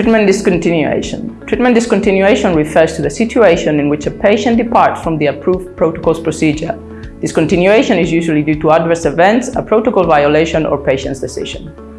Treatment discontinuation. Treatment discontinuation refers to the situation in which a patient departs from the approved protocol's procedure. Discontinuation is usually due to adverse events, a protocol violation, or patient's decision.